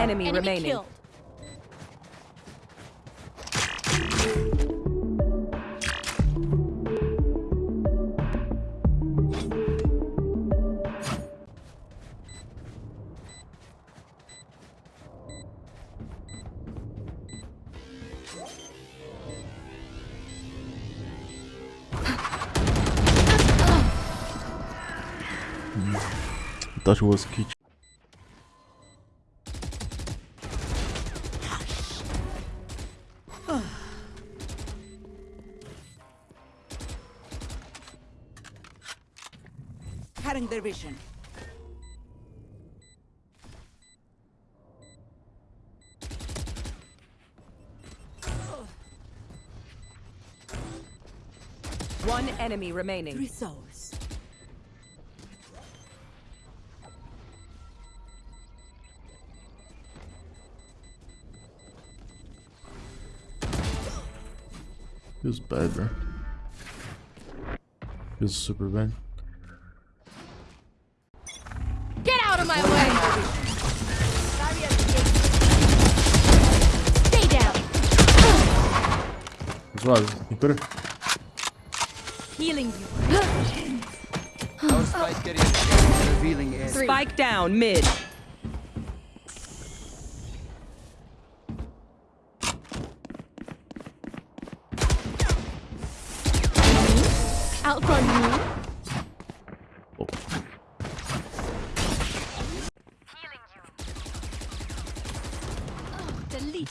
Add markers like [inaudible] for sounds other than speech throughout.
enemy, Enemy remaining. killed. I thought it was kitchen. Cutting their vision. One enemy remaining. Three souls. He was bad, bro. He was super bad. Out of my way! Stay down. As well, he could. Healing you. Our spike carrier revealing air. Spike down mid. Outrun me. Oh.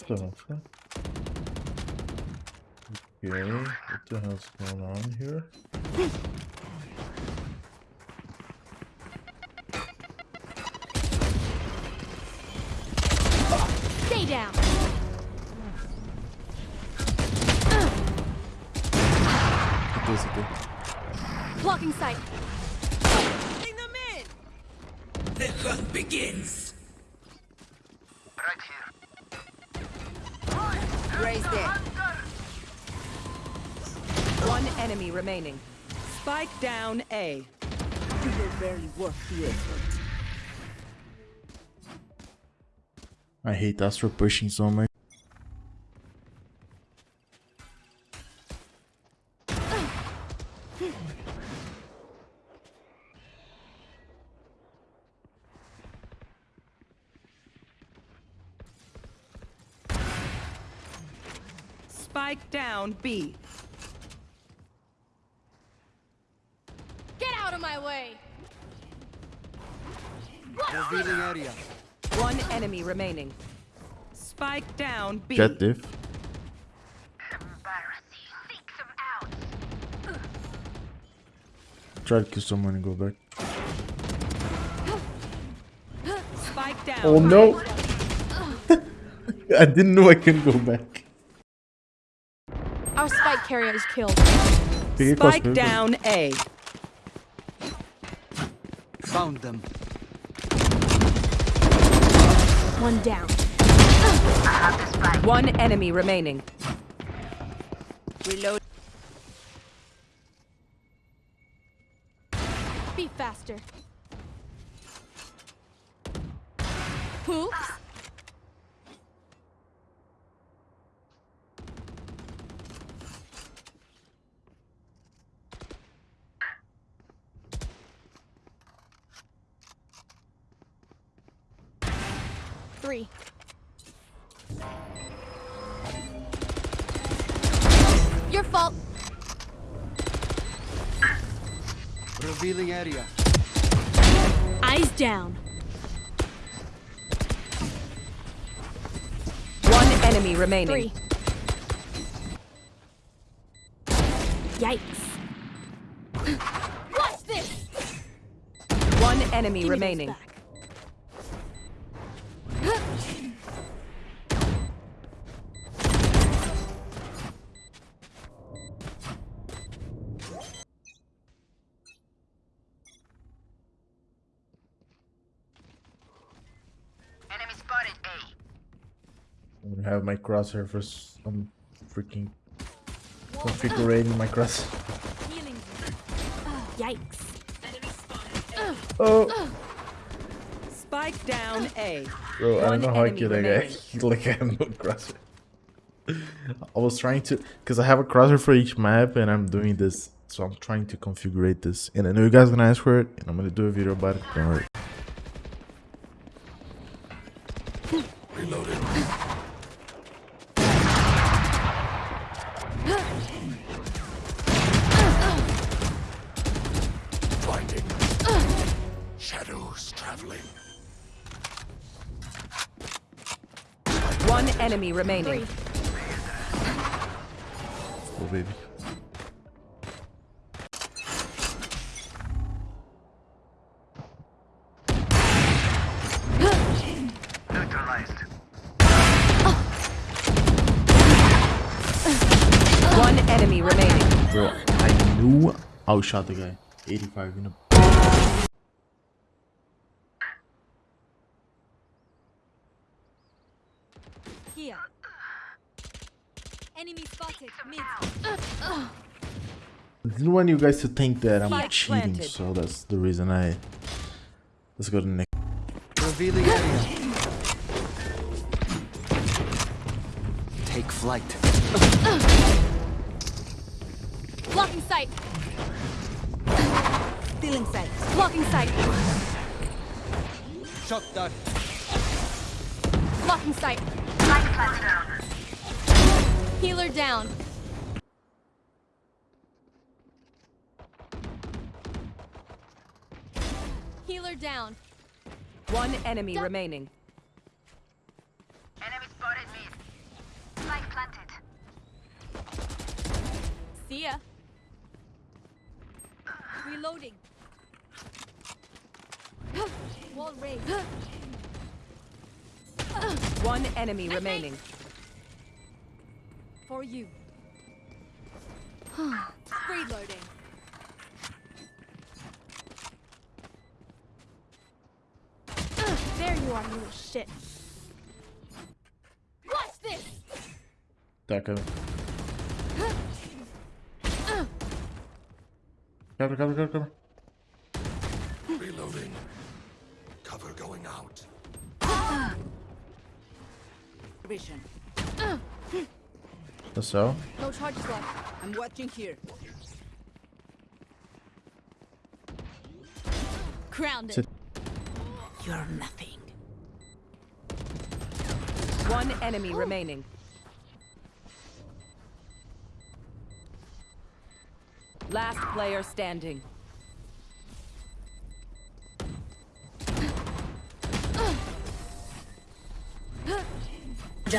Delete What the hell's? Okay, what the hell's going on here? Stay down. What is it? Blocking sight. There. One enemy remaining. Spike down A. You were barely the effort. I hate Astra pushing so much. Spike down B. Get out of my way. Revealing area. One enemy remaining. Spike down B. Jett diff. Try to kill someone and go back. Spike down. Oh no! [laughs] I didn't know I can go back. Our spike carrier is killed. Take it across, Spike down A. Found them. One down. One enemy remaining. Reload. Be faster. Oops. Three. Your fault. Revealing area. Eyes down. One enemy remaining. Three. Yikes. Watch this. One enemy Give me those remaining. I'm gonna have my crosshair for some freaking configuring my cross. Yikes. Oh! Spike Spike down A. Bro, I don't know how I enemy killed that guy. like I have no crosshair. I was trying to, because I have a crosshair for each map and I'm doing this. So I'm trying to configure this. And I know you guys are gonna ask for it and I'm gonna do a video about it. Don't worry. Enemy remaining. Oh, baby. One enemy remaining. Bro, I knew I would shot the guy. 85 in a. Here. Enemy spotted. Mid. I didn't want you guys to think that I'm Spike cheating, planted. so that's the reason I. Let's go to the next. Revealing area. Take flight. Blocking sight. Still in sight. Blocking sight. Shot dart. Blocking sight. Spike planted down. Healer down. Healer down. One enemy remaining. Enemy spotted mid. Spike planted. See ya. Reloading. [gasps] Wall raised. [gasps] [sighs] [sighs] [sighs] One enemy remaining. For you. [sighs] Reloading. There you are, you little shit. Watch this! Tá, cara. Cabra, cabra, cabra, cabra. Reloading. Cover going out. Vision. The cell. No charges left. I'm watching here. Grounded. Sit. You're nothing. One enemy oh. remaining. Last player standing. [laughs] Yo,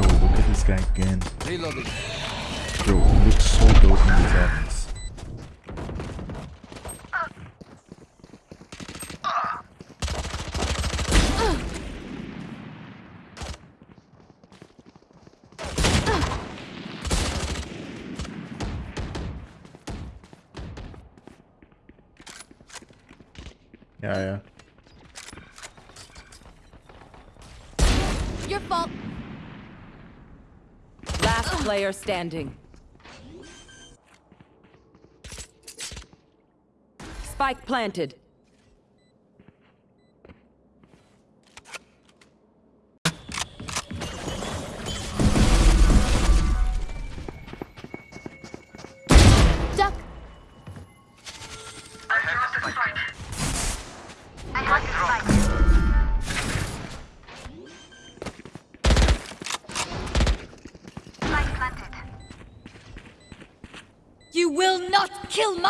look at this guy again. Reloading. Bro, he looks so dope in these happens. Yeah, yeah. Your fault. Last player standing. Spike planted.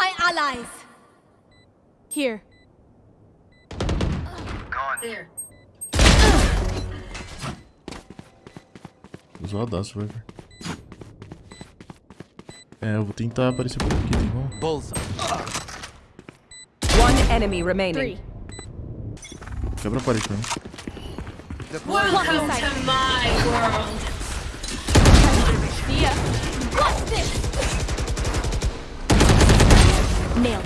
My allies. Here. Gone. There. Usou a dança, vai ver. É, eu vou tentar aparecer por aqui, tá bom? Bullseye. One enemy remaining. Three. Quebra a parede pra mim. Blocking sight. See ya. Watch this. Nailed